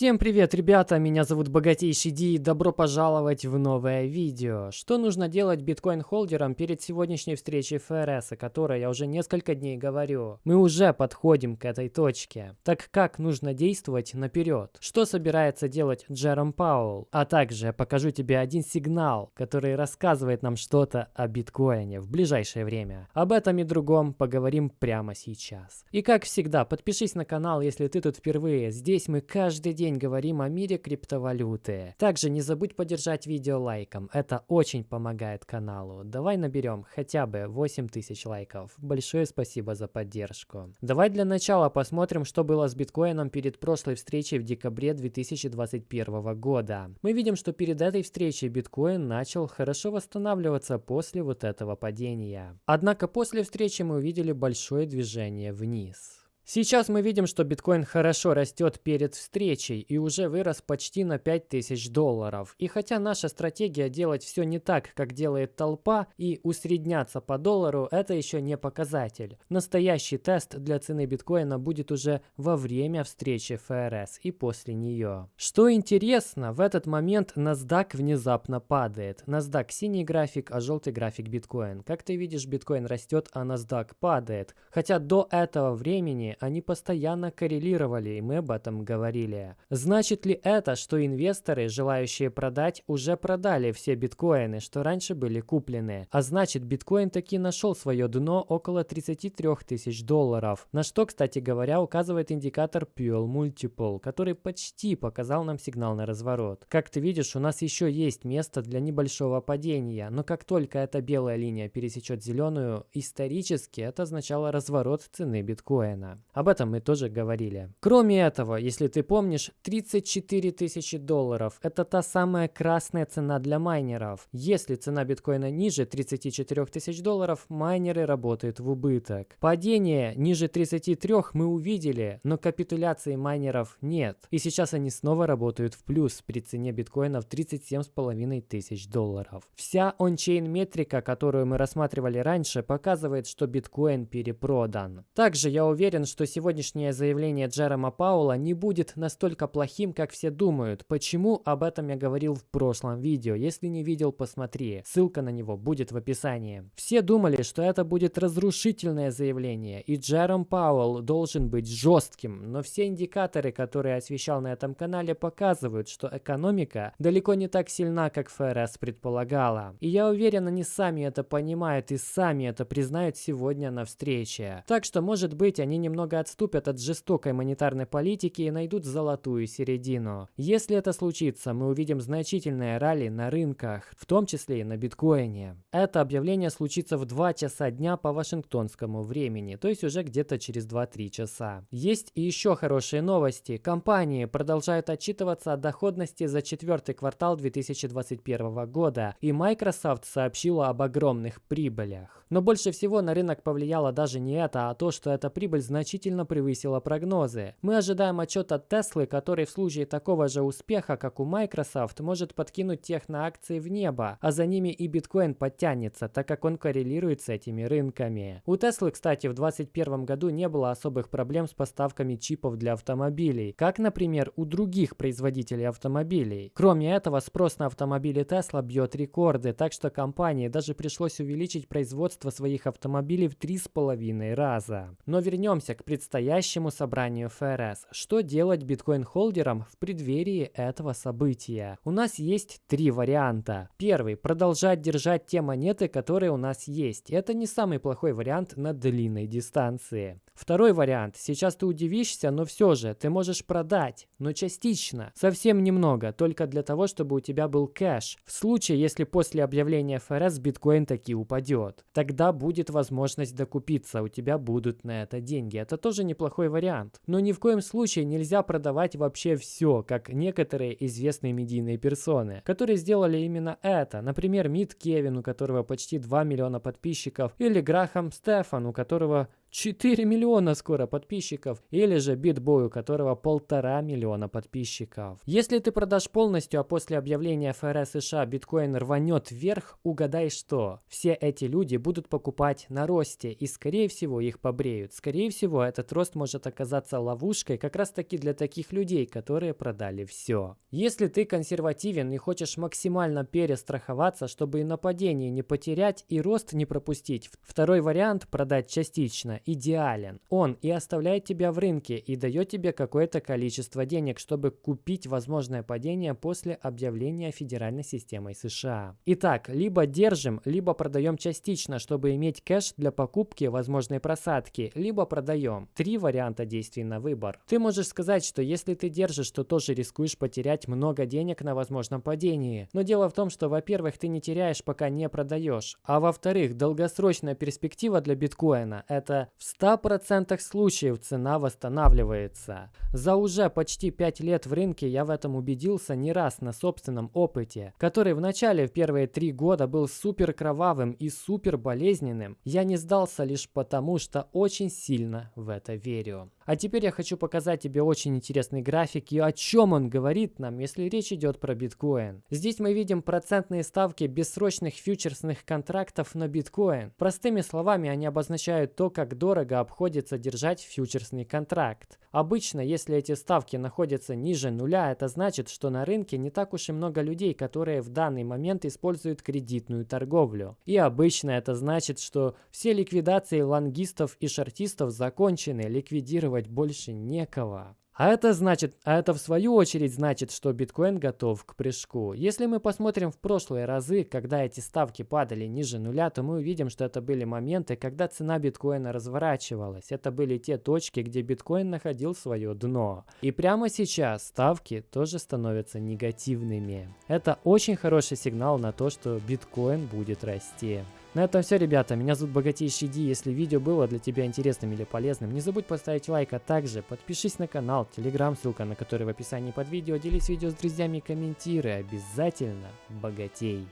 Всем привет, ребята! Меня зовут Богатейший Ди и добро пожаловать в новое видео. Что нужно делать биткоин-холдерам перед сегодняшней встречей ФРС, о которой я уже несколько дней говорю? Мы уже подходим к этой точке. Так как нужно действовать наперед? Что собирается делать Джером Паул? А также я покажу тебе один сигнал, который рассказывает нам что-то о биткоине в ближайшее время. Об этом и другом поговорим прямо сейчас. И как всегда, подпишись на канал, если ты тут впервые. Здесь мы каждый день говорим о мире криптовалюты. Также не забудь поддержать видео лайком, это очень помогает каналу. Давай наберем хотя бы 8000 лайков. Большое спасибо за поддержку. Давай для начала посмотрим, что было с биткоином перед прошлой встречей в декабре 2021 года. Мы видим, что перед этой встречей биткоин начал хорошо восстанавливаться после вот этого падения. Однако после встречи мы увидели большое движение вниз. Сейчас мы видим, что биткоин хорошо растет перед встречей и уже вырос почти на 5000 долларов. И хотя наша стратегия делать все не так, как делает толпа, и усредняться по доллару, это еще не показатель. Настоящий тест для цены биткоина будет уже во время встречи ФРС и после нее. Что интересно, в этот момент NASDAQ внезапно падает. NASDAQ синий график, а желтый график биткоин. Как ты видишь, биткоин растет, а NASDAQ падает. Хотя до этого времени они постоянно коррелировали, и мы об этом говорили. Значит ли это, что инвесторы, желающие продать, уже продали все биткоины, что раньше были куплены? А значит, биткоин таки нашел свое дно около 33 тысяч долларов, на что, кстати говоря, указывает индикатор Puel Multiple, который почти показал нам сигнал на разворот. Как ты видишь, у нас еще есть место для небольшого падения, но как только эта белая линия пересечет зеленую, исторически это означало разворот цены биткоина. Об этом мы тоже говорили. Кроме этого, если ты помнишь, 34 тысячи долларов – это та самая красная цена для майнеров. Если цена биткоина ниже 34 тысяч долларов, майнеры работают в убыток. Падение ниже 33 мы увидели, но капитуляции майнеров нет. И сейчас они снова работают в плюс при цене биткоина в 37,5 тысяч долларов. Вся ончейн метрика, которую мы рассматривали раньше, показывает, что биткоин перепродан. Также я уверен, что что сегодняшнее заявление Джерома Паула не будет настолько плохим, как все думают. Почему? Об этом я говорил в прошлом видео. Если не видел, посмотри. Ссылка на него будет в описании. Все думали, что это будет разрушительное заявление, и Джером Пауэлл должен быть жестким, но все индикаторы, которые освещал на этом канале, показывают, что экономика далеко не так сильна, как ФРС предполагала. И я уверен, они сами это понимают и сами это признают сегодня на встрече. Так что, может быть, они немного немного отступят от жестокой монетарной политики и найдут золотую середину. Если это случится, мы увидим значительное ралли на рынках, в том числе и на биткоине. Это объявление случится в 2 часа дня по вашингтонскому времени, то есть уже где-то через 2-3 часа. Есть и еще хорошие новости. Компании продолжают отчитываться о доходности за четвертый квартал 2021 года, и Microsoft сообщила об огромных прибылях. Но больше всего на рынок повлияло даже не это, а то, что эта прибыль значительно значительно превысила прогнозы. Мы ожидаем отчет от Теслы, который в случае такого же успеха, как у Microsoft, может подкинуть техноакции в небо, а за ними и биткоин подтянется, так как он коррелирует с этими рынками. У Теслы, кстати, в 2021 году не было особых проблем с поставками чипов для автомобилей, как, например, у других производителей автомобилей. Кроме этого, спрос на автомобили Tesla бьет рекорды, так что компании даже пришлось увеличить производство своих автомобилей в 3,5 раза. Но вернемся к предстоящему собранию ФРС. Что делать биткоин-холдерам в преддверии этого события? У нас есть три варианта. Первый – продолжать держать те монеты, которые у нас есть. Это не самый плохой вариант на длинной дистанции. Второй вариант. Сейчас ты удивишься, но все же ты можешь продать, но частично. Совсем немного, только для того, чтобы у тебя был кэш. В случае, если после объявления ФРС биткоин таки упадет. Тогда будет возможность докупиться, у тебя будут на это деньги. Это тоже неплохой вариант. Но ни в коем случае нельзя продавать вообще все, как некоторые известные медийные персоны, которые сделали именно это. Например, Мид Кевин, у которого почти 2 миллиона подписчиков, или Грахам Стефан, у которого 4 миллиона скоро подписчиков, или же Битбой, у которого полтора миллиона подписчиков. Если ты продашь полностью, а после объявления ФРС США биткоин рванет вверх, угадай что? Все эти люди будут покупать на росте, и скорее всего их побреют. Скорее всего этот рост может оказаться ловушкой как раз таки для таких людей, которые продали все. Если ты консервативен и хочешь максимально перестраховаться, чтобы и нападение не потерять, и рост не пропустить, второй вариант продать частично идеален. Он и оставляет тебя в рынке и дает тебе какое-то количество денег, чтобы купить возможное падение после объявления федеральной системой США. Итак, либо держим, либо продаем частично, чтобы иметь кэш для покупки возможной просадки, либо продаем. Три варианта действий на выбор. Ты можешь сказать, что если ты держишь, то тоже рискуешь потерять много денег на возможном падении. Но дело в том, что, во-первых, ты не теряешь, пока не продаешь. А во-вторых, долгосрочная перспектива для биткоина – это в 100% случаев цена восстанавливается. За уже почти 5 лет в рынке я в этом убедился не раз на собственном опыте, который в начале в первые 3 года был супер кровавым и супер болезненным. Я не сдался лишь потому, что очень сильно в это верю. А теперь я хочу показать тебе очень интересный график и о чем он говорит нам, если речь идет про биткоин. Здесь мы видим процентные ставки бессрочных фьючерсных контрактов на биткоин. Простыми словами, они обозначают то, как дорого обходится держать фьючерсный контракт. Обычно, если эти ставки находятся ниже нуля, это значит, что на рынке не так уж и много людей, которые в данный момент используют кредитную торговлю. И обычно это значит, что все ликвидации лонгистов и шортистов закончены, ликвидировать больше некого. А это значит, а это в свою очередь значит, что биткоин готов к прыжку. Если мы посмотрим в прошлые разы, когда эти ставки падали ниже нуля, то мы увидим, что это были моменты, когда цена биткоина разворачивалась. Это были те точки, где биткоин находил свое дно. И прямо сейчас ставки тоже становятся негативными. Это очень хороший сигнал на то, что биткоин будет расти. На этом все, ребята. Меня зовут Богатейший Ди. Если видео было для тебя интересным или полезным, не забудь поставить лайк, а также подпишись на канал, телеграм, ссылка на который в описании под видео. Делись видео с друзьями и комментируй. Обязательно богатей.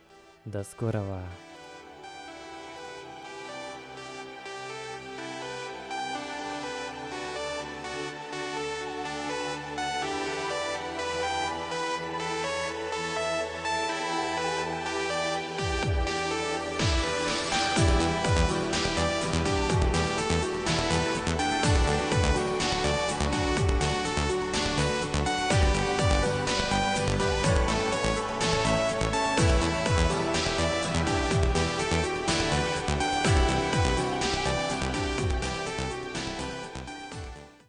До скорого.